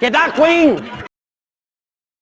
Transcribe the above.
¿Qué tal, Queen?